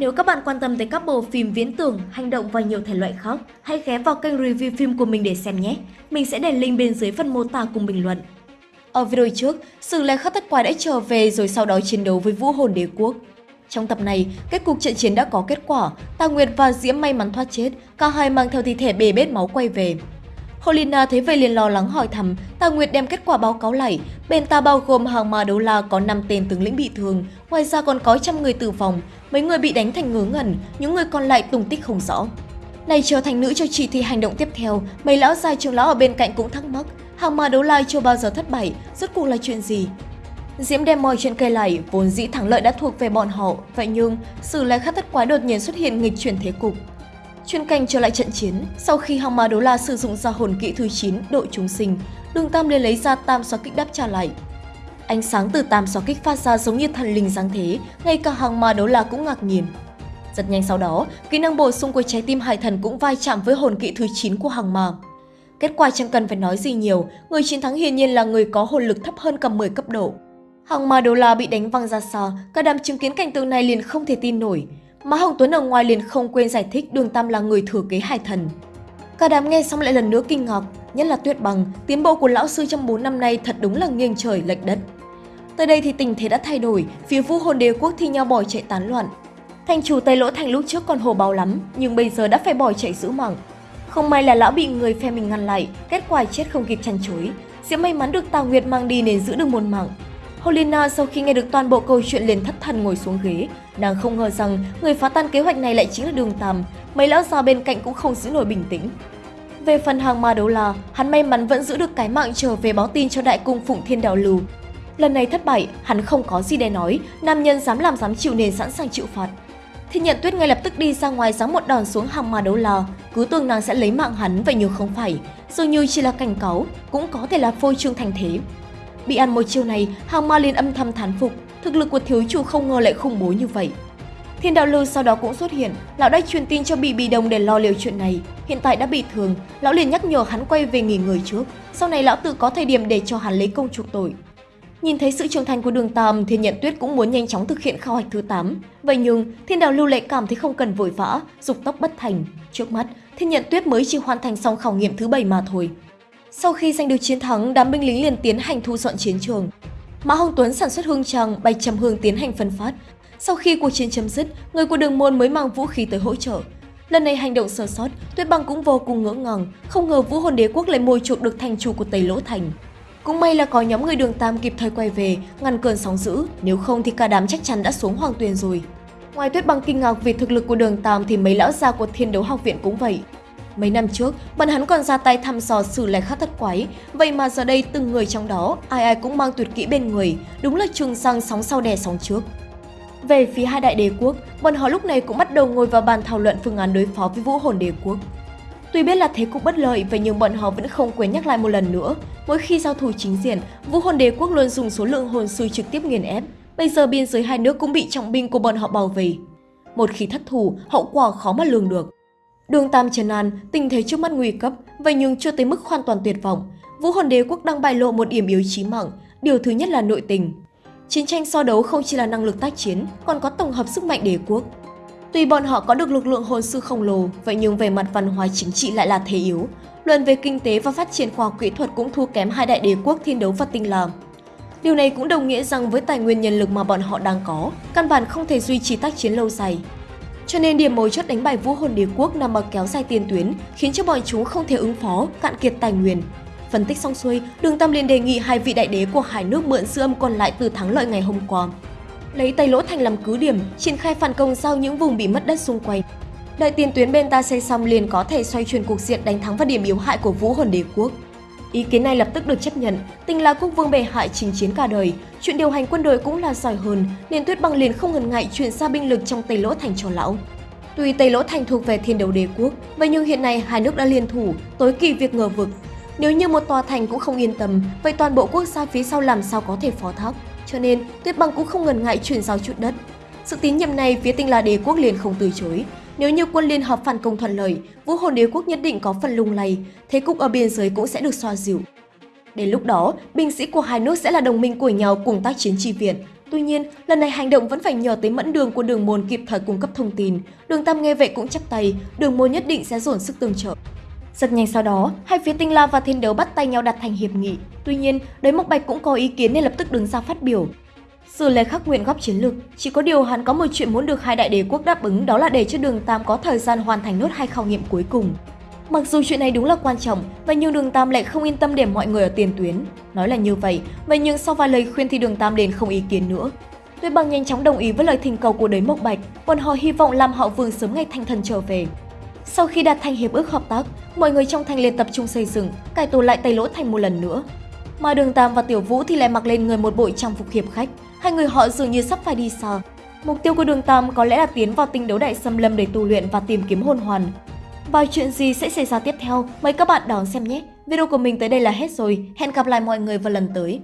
Nếu các bạn quan tâm tới các bộ phim viễn tưởng, hành động và nhiều thể loại khác, hãy ghé vào kênh review phim của mình để xem nhé. Mình sẽ để link bên dưới phần mô tả cùng bình luận. Ở video trước, Sử Lai Khắc tất Quái đã trở về rồi sau đó chiến đấu với Vũ Hồn Đế Quốc. Trong tập này, kết cục trận chiến đã có kết quả, Tà Nguyệt và Diễm may mắn thoát chết, cả hai mang theo thi thể bề bết máu quay về. Holina thấy vậy liền lo lắng hỏi thăm, Tà Nguyệt đem kết quả báo cáo lại, bên ta bao gồm hàng ma đấu la có 5 tên tướng lĩnh bị thương, ngoài ra còn có trăm người tử vong, mấy người bị đánh thành ngớ ngẩn, những người còn lại tung tích không rõ. Này trở thành nữ cho chị thì hành động tiếp theo, mấy lão già trưởng lão ở bên cạnh cũng thắc mắc, hàng ma đấu la chưa bao giờ thất bại, rốt cuộc là chuyện gì? Diễm đem mọi chuyện kể lại, vốn dĩ thắng lợi đã thuộc về bọn họ, vậy nhưng sự lại khắc thất quái đột nhiên xuất hiện nghịch chuyển thế cục. Chuyên canh trở lại trận chiến, sau khi hằng Ma Đấu La sử dụng ra hồn kỹ thứ 9 độ chúng sinh, Đường Tam liền lấy ra tam xóa kích đáp trả lại. Ánh sáng từ tam xóa kích phát ra giống như thần linh dáng thế, ngay cả hằng Ma Đấu La cũng ngạc nhiên. Rất nhanh sau đó, kỹ năng bổ sung của trái tim hải thần cũng vai chạm với hồn kỹ thứ 9 của Hàng Ma. Kết quả chẳng cần phải nói gì nhiều, người chiến thắng hiển nhiên là người có hồn lực thấp hơn cả 10 cấp độ. Hàng Ma đô La bị đánh văng ra xa, cả đám chứng kiến cảnh tượng này liền không thể tin nổi. Mà Hồng Tuấn ở ngoài liền không quên giải thích Đường Tam là người thừa kế hải thần. Cả đám nghe xong lại lần nữa kinh ngạc, nhất là Tuyết Bằng, tiến bộ của lão sư trong 4 năm nay thật đúng là nghiêng trời lệch đất. Tới đây thì tình thế đã thay đổi, phía Vũ Hồn Đế quốc thi nhau bỏ chạy tán loạn. Thành chủ Tây Lỗ Thành lúc trước còn hồ báo lắm, nhưng bây giờ đã phải bỏ chạy giữ mạng. Không may là lão bị người phe mình ngăn lại, kết quả chết không kịp chăn chối. Sẽ may mắn được Tào Nguyệt mang đi nên giữ được một mạng. Holina sau khi nghe được toàn bộ câu chuyện liền thất thần ngồi xuống ghế. Nàng không ngờ rằng người phá tan kế hoạch này lại chính là Đường Tam. Mấy lão già bên cạnh cũng không giữ nổi bình tĩnh. Về phần hàng ma đấu la, hắn may mắn vẫn giữ được cái mạng trở về báo tin cho đại cung Phụng Thiên Đạo Lưu. Lần này thất bại, hắn không có gì để nói, nam nhân dám làm dám chịu nên sẵn sàng chịu phạt. Thiên nhận tuyết ngay lập tức đi ra ngoài giáng một đòn xuống hàng ma đấu la, cứ tưởng nàng sẽ lấy mạng hắn vậy nhưng không phải, dường như chỉ là cảnh cáo, cũng có thể là phôi trương thành thế. Bị ăn một chiêu này, hàng ma liền âm thầm thán phục, thực lực của thiếu chủ không ngờ lại khủng bố như vậy. Thiên đạo lưu sau đó cũng xuất hiện, lão đã truyền tin cho bị bị đồng để lo liệu chuyện này. Hiện tại đã bị thương, lão liền nhắc nhở hắn quay về nghỉ ngơi trước, sau này lão tự có thời điểm để cho hắn lấy công chuộc tội. Nhìn thấy sự trưởng thành của đường Tam, Thiên Nhận Tuyết cũng muốn nhanh chóng thực hiện khảo hạch thứ 8. Vậy nhưng, Thiên Đạo Lưu lại cảm thấy không cần vội vã, dục tốc bất thành. Trước mắt, Thiên Nhận Tuyết mới chỉ hoàn thành xong khảo nghiệm thứ 7 mà thôi. Sau khi giành được chiến thắng, đám binh lính liền tiến hành thu dọn chiến trường. Mã Hồng Tuấn sản xuất hương trăng, bạch trầm hương tiến hành phân phát. Sau khi cuộc chiến chấm dứt, người của đường môn mới mang vũ khí tới hỗ trợ. Lần này hành động sơ sót, Tuyết Băng cũng vô cùng ngỡ ngàng, không ngờ Vũ Hồn Đế quốc lại mồi chuộc được thành chủ của Tây Lỗ Thành. Cũng may là có nhóm người đường Tam kịp thời quay về, ngăn cơn sóng dữ, nếu không thì cả đám chắc chắn đã xuống hoàng tuyền rồi. Ngoài Tuyết Băng kinh ngạc vì thực lực của đường Tam thì mấy lão già của Thiên Đấu Học viện cũng vậy. Mấy năm trước, bọn hắn còn ra tay thăm dò xử lẻ khắc thất quái, vậy mà giờ đây từng người trong đó, ai ai cũng mang tuyệt kỹ bên người, đúng là trường sang sóng sau đè sóng trước. Về phía hai đại đế quốc, bọn họ lúc này cũng bắt đầu ngồi vào bàn thảo luận phương án đối phó với vũ hồn đế quốc. Tuy biết là thế cục bất lợi, vậy nhưng bọn họ vẫn không quên nhắc lại một lần nữa. Mỗi khi giao thủ chính diện, vũ hồn đế quốc luôn dùng số lượng hồn sư trực tiếp nghiền ép. Bây giờ biên giới hai nước cũng bị trọng binh của bọn họ bảo vệ. Một khi thất thủ, hậu quả khó mà lường được. Đường Tam trần an, tình thế trước mắt nguy cấp, vậy nhưng chưa tới mức hoàn toàn tuyệt vọng. Vũ hồn đế quốc đang bại lộ một điểm yếu chí mạng, điều thứ nhất là nội tình. Chiến tranh so đấu không chỉ là năng lực tác chiến, còn có tổng hợp sức mạnh đế quốc. Tuy bọn họ có được lực lượng hồn sư khổng lồ, vậy nhưng về mặt văn hóa chính trị lại là thế yếu. Luận về kinh tế và phát triển khoa học kỹ thuật cũng thua kém hai đại đế quốc thiên đấu và tinh làm. Điều này cũng đồng nghĩa rằng với tài nguyên nhân lực mà bọn họ đang có, căn bản không thể duy trì tác chiến lâu dài. Cho nên điểm mấu chốt đánh bại vũ hồn đế quốc nằm ở kéo dài tiền tuyến, khiến cho bọn chúng không thể ứng phó, cạn kiệt tài nguyên. Phân tích xong xuôi, Đường Tam liền đề nghị hai vị đại đế của hai nước mượn sư âm còn lại từ thắng lợi ngày hôm qua. Lấy Tây Lỗ Thành làm cứ điểm, triển khai phản công sau những vùng bị mất đất xung quanh. Đợi tiền tuyến bên ta xây xong liền có thể xoay chuyển cuộc diện đánh thắng vào điểm yếu hại của vũ hồn đế quốc. Ý kiến này lập tức được chấp nhận, tình là quốc vương bề hại chính chiến cả đời, chuyện điều hành quân đội cũng là giỏi hơn, nên Tuyết Băng liền không ngần ngại chuyển xa binh lực trong Tây Lỗ Thành cho lão. Tuy Tây Lỗ Thành thuộc về thiên đấu đế quốc, vậy nhưng hiện nay hai nước đã liên thủ, tối kỳ việc ngờ vực. Nếu như một tòa thành cũng không yên tâm, vậy toàn bộ quốc gia phía sau làm sao có thể phó thác? Cho nên, Tuyết Băng cũng không ngần ngại chuyển giao chút đất. Sự tín nhiệm này phía tinh la đế quốc liền không từ chối, nếu như quân liên hợp phản công thuận lợi, vũ hồn đế quốc nhất định có phần lung lay, thế cục ở biên giới cũng sẽ được xoa dịu. Đến lúc đó, binh sĩ của hai nước sẽ là đồng minh của nhau cùng tác chiến chi viện. Tuy nhiên, lần này hành động vẫn phải nhờ tới mẫn đường của đường môn kịp thời cung cấp thông tin. Đường Tam nghe vậy cũng chắp tay, đường môn nhất định sẽ dồn sức tương trợ. Rất nhanh sau đó, hai phía Tinh La và Thiên Đấu bắt tay nhau đặt thành hiệp nghị. Tuy nhiên, Đới Mộc Bạch cũng có ý kiến nên lập tức đứng ra phát biểu. Sử Lê khắc nguyện góp chiến lược, chỉ có điều hắn có một chuyện muốn được hai đại đế quốc đáp ứng đó là để cho Đường Tam có thời gian hoàn thành nốt hai khảo nghiệm cuối cùng. Mặc dù chuyện này đúng là quan trọng, vậy nhưng Đường Tam lại không yên tâm để mọi người ở tiền tuyến. Nói là như vậy, vậy nhưng sau vài lời khuyên thì Đường Tam đến không ý kiến nữa. Tuyết Bằng nhanh chóng đồng ý với lời thỉnh cầu của Đới Mộc Bạch, bọn họ hy vọng làm họ Vương sớm ngày thanh thần trở về. Sau khi đạt thành hiệp ước hợp tác, mọi người trong thành liền tập trung xây dựng, cải tổ lại Tây Lỗ thành một lần nữa. Mà Đường Tam và Tiểu Vũ thì lại mặc lên người một bộ trang phục hiệp khách, hai người họ dường như sắp phải đi xa. Mục tiêu của Đường Tam có lẽ là tiến vào tinh đấu đại xâm lâm để tu luyện và tìm kiếm hồn hoàn. Và chuyện gì sẽ xảy ra tiếp theo, mời các bạn đón xem nhé. Video của mình tới đây là hết rồi, hẹn gặp lại mọi người vào lần tới.